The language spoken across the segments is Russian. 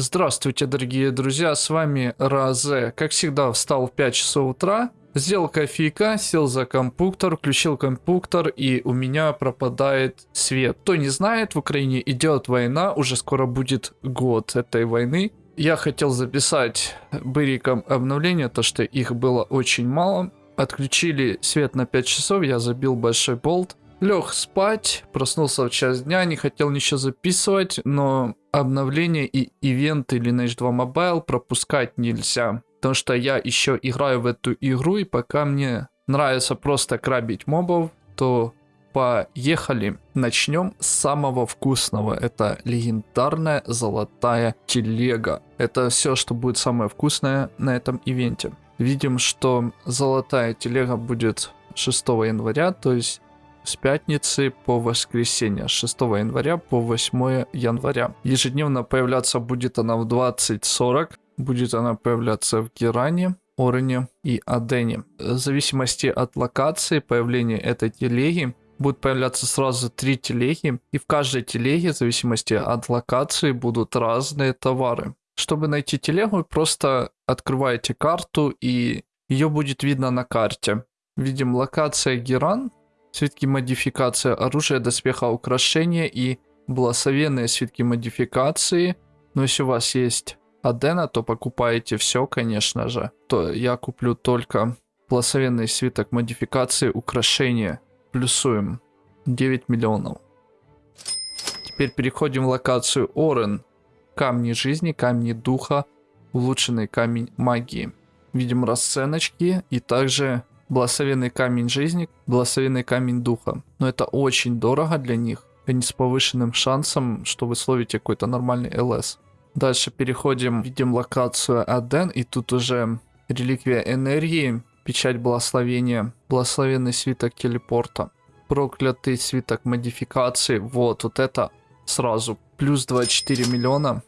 Здравствуйте, дорогие друзья, с вами Разе. Как всегда, встал в 5 часов утра, сделал кофейка, сел за компьютер, включил компьютер, и у меня пропадает свет. Кто не знает, в Украине идет война, уже скоро будет год этой войны. Я хотел записать быриком обновление, то что их было очень мало. Отключили свет на 5 часов, я забил большой болт. Лег спать, проснулся в час дня, не хотел ничего записывать, но обновления и ивенты Lineage 2 Mobile пропускать нельзя. Потому что я еще играю в эту игру, и пока мне нравится просто крабить мобов, то поехали. Начнем с самого вкусного. Это легендарная золотая телега. Это все, что будет самое вкусное на этом ивенте. Видим, что золотая телега будет 6 января, то есть с пятницы по воскресенье, с 6 января по 8 января. Ежедневно появляться будет она в 20.40, будет она появляться в Геране, Орене и Адене. В зависимости от локации появления этой телеги будут появляться сразу три телеги, и в каждой телеге, в зависимости от локации, будут разные товары. Чтобы найти телегу, просто открываете карту, и ее будет видно на карте. Видим локация Геран, свитки модификации оружия, доспеха, украшения и благословенные свитки модификации. Но если у вас есть Адена, то покупаете все, конечно же. То я куплю только благословенный свиток модификации украшения. Плюсуем 9 миллионов. Теперь переходим в локацию Орен. Камни жизни, камни духа, улучшенный камень магии. Видим расценочки и также благословенный камень жизни, благословенный камень духа. Но это очень дорого для них. Они с повышенным шансом, что вы словите какой-то нормальный ЛС. Dальше переходим, видим локацию Аден, и тут уже реликвия энергии, печать благословения, благословенный свиток телепорта, проклятый свиток модификации. Вот, вот это сразу плюс 24 миллиона.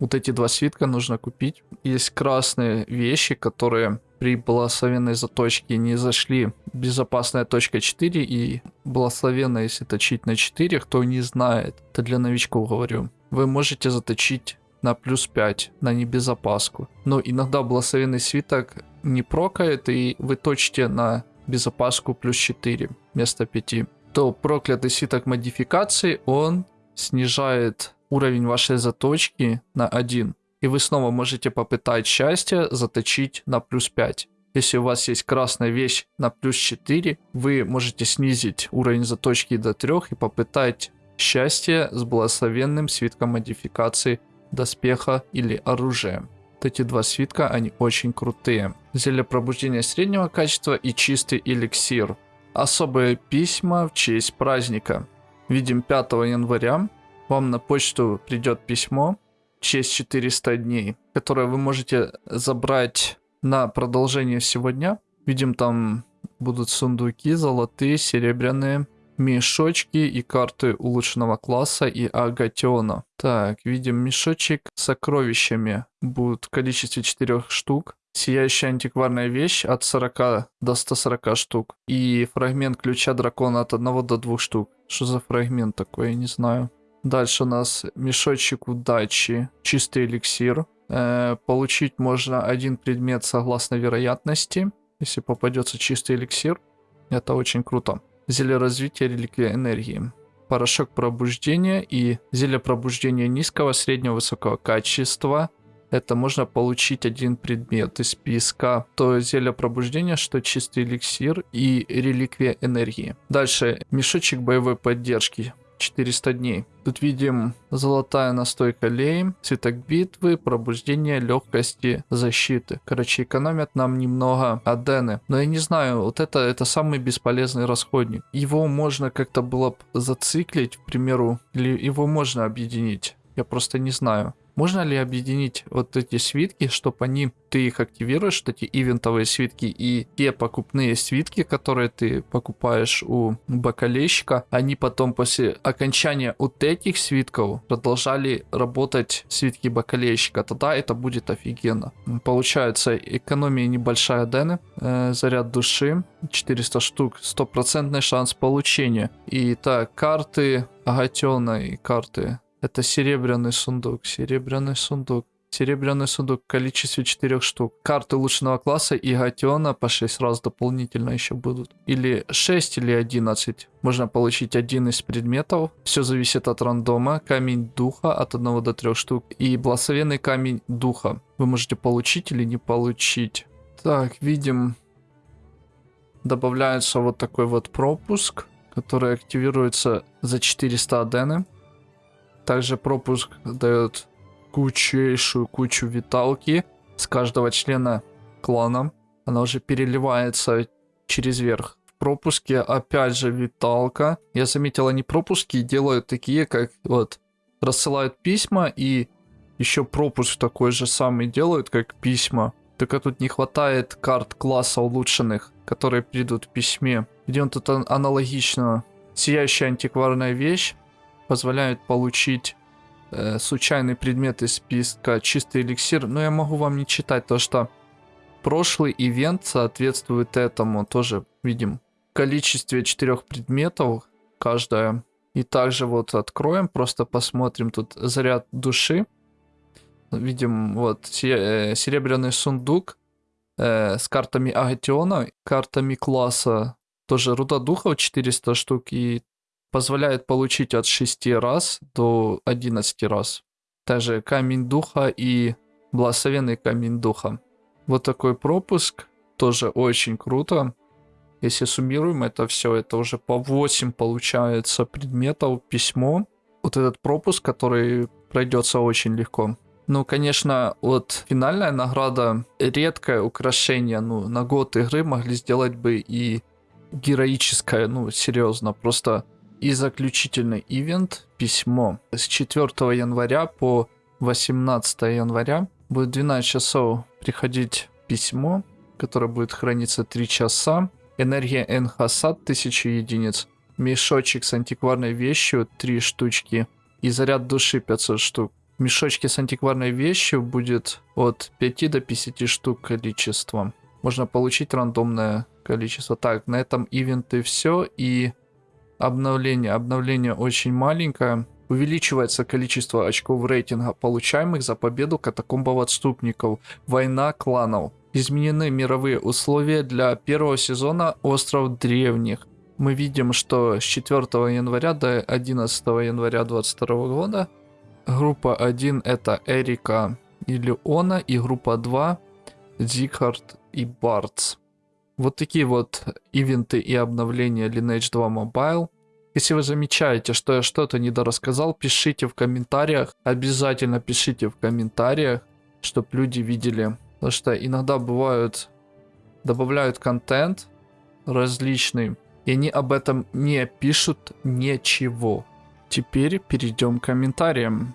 Вот эти два свитка нужно купить. Есть красные вещи, которые при благословенной заточке не зашли. Безопасная точка 4 и благословенная, если точить на 4, кто не знает, это для новичков говорю. Вы можете заточить на плюс 5, на небезопаску. Но иногда благословенный свиток не прокает, и вы точите на безопаску плюс 4 вместо 5. То проклятый свиток модификации, он снижает уровень вашей заточки на 1 и вы снова можете попытать счастье заточить на плюс 5. Если у вас есть красная вещь на плюс 4, вы можете снизить уровень заточки до 3 и попытать счастье с благословенным свитком модификации доспеха или оружия. Вот эти два свитка, они очень крутые. Зелье пробуждения среднего качества и чистый эликсир. Особые письма в честь праздника. Видим 5 января. Вам на почту придет письмо честь 400 дней, которое вы можете забрать на продолжение сегодня. Видим, там будут сундуки золотые, серебряные, мешочки и карты улучшенного класса и агатиона. Так, видим мешочек с сокровищами. Будут в количестве 4 штук. Сияющая антикварная вещь от 40 до 140 штук. И фрагмент ключа дракона от 1 до 2 штук. Что за фрагмент такой, я не знаю. Дальше у нас мешочек удачи, чистый эликсир. Э, получить можно один предмет согласно вероятности. Если попадется чистый эликсир, это очень круто. Зелье развития реликвия энергии. Порошок пробуждения и зелье пробуждения низкого, среднего, высокого качества. Это можно получить один предмет из списка. То зелье пробуждения, что чистый эликсир и реликвия энергии. Дальше мешочек боевой поддержки. 400 дней. Тут видим золотая настойка лей, цветок битвы, пробуждение легкости защиты. Короче, экономят нам немного адены. Но я не знаю, вот это, это самый бесполезный расходник. Его можно как-то было зациклить, к примеру, или его можно объединить. Я просто не знаю. Можно ли объединить вот эти свитки, чтобы они, ты их активируешь, эти ивентовые свитки, и те покупные свитки, которые ты покупаешь у бакалейщика, они потом после окончания вот этих свитков продолжали работать свитки бакалейщика, тогда это будет офигенно. Получается экономия небольшая дены, э, заряд души, 400 штук, стопроцентный шанс получения. И так, карты Агатена и карты Это серебряный сундук, серебряный сундук. Серебряный сундук в количестве 4 штук. Карты улучшенного класса и Гатиона по 6 раз дополнительно еще будут. Или 6, или 11. Можно получить один из предметов. Все зависит от рандома. Камень духа от 1 до 3 штук. И благословенный камень духа. Вы можете получить или не получить. Так, видим. Добавляется вот такой вот пропуск, который активируется за 400 адены. Также пропуск дает кучейшую кучу виталки с каждого члена клана. Она уже переливается через верх. В пропуске опять же виталка. Я заметил, они пропуски делают такие, как вот рассылают письма и еще пропуск такой же самый делают, как письма. Только тут не хватает карт класса улучшенных, которые придут в письме. Он тут аналогично. Сияющая антикварная вещь позволяет получить э, случайный предмет из списка чистый эликсир, но я могу вам не читать то, что прошлый ивент соответствует этому, тоже видим в количестве четырех предметов каждая. И также вот откроем, просто посмотрим тут заряд души. Видим вот э, серебряный сундук э, с картами Агатиона, картами класса, тоже руда духов 400 штук и позволяет получить от 6 раз до 11 раз. Также камень духа и благословенный камень духа. Вот такой пропуск, тоже очень круто. Если суммируем это все, это уже по 8 получается предметов, письмо. Вот этот пропуск, который пройдется очень легко. Ну, конечно, вот финальная награда, редкое украшение, ну, на год игры могли сделать бы и героическое, ну, серьезно, просто и заключительный ивент письмо. С 4 января по 18 января будет 12 часов приходить письмо, которое будет храниться 3 часа. Энергия Энхасад 1000 единиц. Мешочек с антикварной вещью 3 штучки. И заряд души 500 штук. В мешочке с антикварной вещью будет от 5 до 50 штук количеством. Можно получить рандомное количество. Так, на этом ивенты все. И Обновление. Обновление очень маленькое. Увеличивается количество очков рейтинга, получаемых за победу катакомбов отступников. Война кланов. Изменены мировые условия для первого сезона Остров Древних. Мы видим, что с 4 января до 11 января 2022 года группа 1 это Эрика и Леона, и группа 2 Зикхард и Бартс. Вот такие вот ивенты и обновления Lineage 2 Mobile. Если вы замечаете, что я что-то недорассказал, пишите в комментариях. Обязательно пишите в комментариях, чтобы люди видели. Потому что иногда бывают, добавляют контент различный, и они об этом не пишут ничего. Теперь перейдем к комментариям.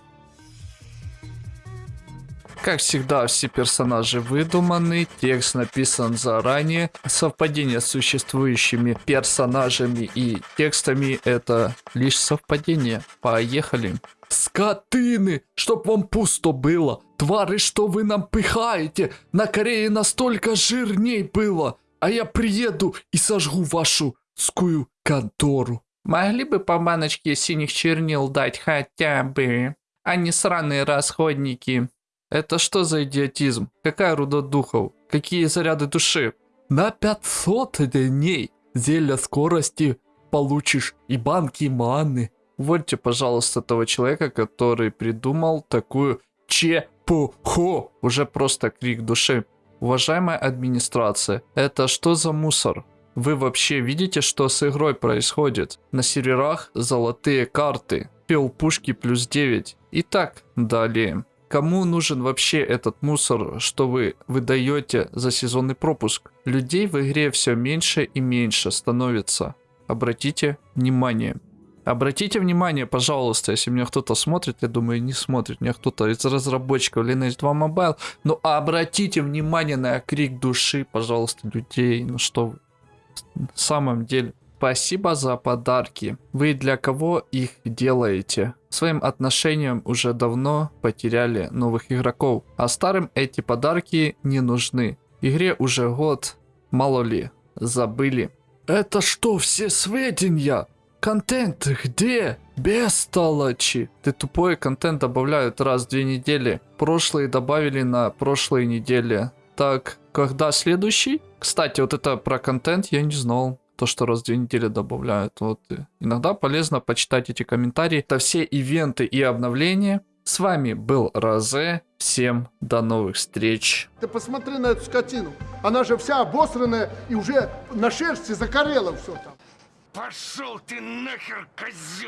Как всегда, все персонажи выдуманы, текст написан заранее. Совпадение с существующими персонажами и текстами это лишь совпадение. Поехали. Скотыны, чтоб вам пусто было. Твары, что вы нам пыхаете. На Корее настолько жирней было. А я приеду и сожгу вашу скую контору. Могли бы по баночке синих чернил дать хотя бы, а не сраные расходники. Это что за идиотизм? Какая руда духов? Какие заряды души? На 500 дней зелья скорости получишь и банки маны. Вольте, пожалуйста, того человека, который придумал такую чепуху. Уже просто крик души. Уважаемая администрация, это что за мусор? Вы вообще видите, что с игрой происходит? На серверах золотые карты. Пел пушки плюс 9. Итак, далее. Кому нужен вообще этот мусор, что вы выдаете за сезонный пропуск? Людей в игре все меньше и меньше становится. Обратите внимание. Обратите внимание, пожалуйста, если меня кто-то смотрит, я думаю, не смотрит, меня кто-то из разработчиков Lineage 2 Mobile, но обратите внимание на крик души, пожалуйста, людей, ну что вы, в самом деле. Спасибо за подарки. Вы для кого их делаете? Своим отношением уже давно потеряли новых игроков, а старым эти подарки не нужны. Игре уже год, мало ли, забыли. Это что, все сведения? Контент где? Бестолочи. Ты тупой, контент добавляют раз в две недели. Прошлые добавили на прошлой неделе. Так, когда следующий? Кстати, вот это про контент я не знал. То, что раз в две недели добавляют. Вот. э, Иногда полезно почитать эти комментарии. Это все ивенты и обновления. С вами был Розе. Всем до новых встреч. Ты посмотри на эту скотину. Она же вся обосранная и уже на шерсти закорела все там. Пошел ты нахер, козел!